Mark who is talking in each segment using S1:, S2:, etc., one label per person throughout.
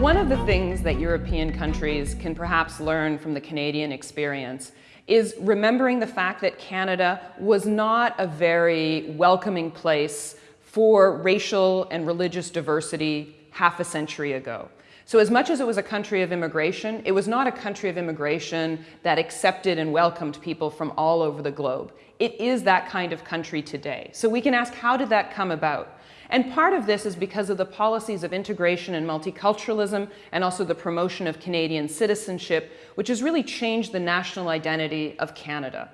S1: One of the things that European countries can perhaps learn from the Canadian experience is remembering the fact that Canada was not a very welcoming place for racial and religious diversity half a century ago. So as much as it was a country of immigration, it was not a country of immigration that accepted and welcomed people from all over the globe. It is that kind of country today. So we can ask, how did that come about? And part of this is because of the policies of integration and multiculturalism and also the promotion of Canadian citizenship, which has really changed the national identity of Canada.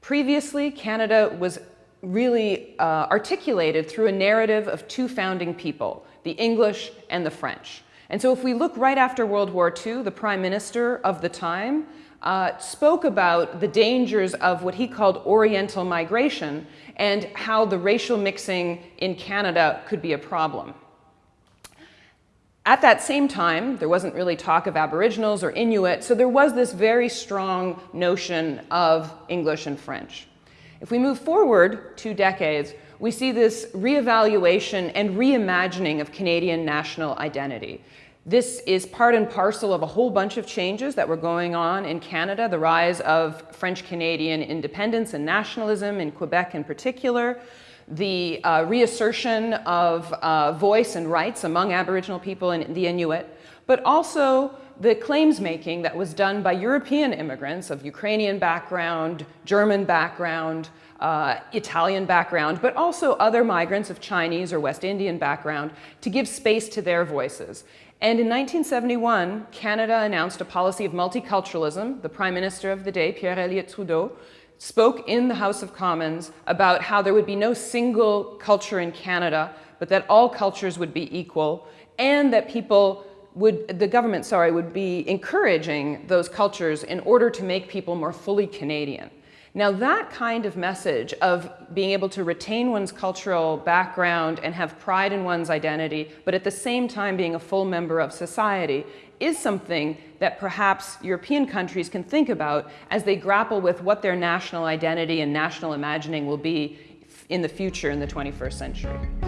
S1: Previously, Canada was really uh, articulated through a narrative of two founding people, the English and the French. And so if we look right after World War II, the prime minister of the time uh, spoke about the dangers of what he called Oriental migration and how the racial mixing in Canada could be a problem. At that same time, there wasn't really talk of Aboriginals or Inuit, so there was this very strong notion of English and French. If we move forward two decades, we see this reevaluation and reimagining of Canadian national identity. This is part and parcel of a whole bunch of changes that were going on in Canada, the rise of French-Canadian independence and nationalism in Quebec in particular, the uh, reassertion of uh, voice and rights among Aboriginal people and the Inuit, but also the claims making that was done by European immigrants of Ukrainian background, German background, uh, Italian background, but also other migrants of Chinese or West Indian background to give space to their voices. And in 1971, Canada announced a policy of multiculturalism. The Prime Minister of the day, Pierre Elliott Trudeau, spoke in the House of Commons about how there would be no single culture in Canada, but that all cultures would be equal, and that people would, the government, sorry, would be encouraging those cultures in order to make people more fully Canadian. Now that kind of message of being able to retain one's cultural background and have pride in one's identity, but at the same time being a full member of society, is something that perhaps European countries can think about as they grapple with what their national identity and national imagining will be in the future in the 21st century.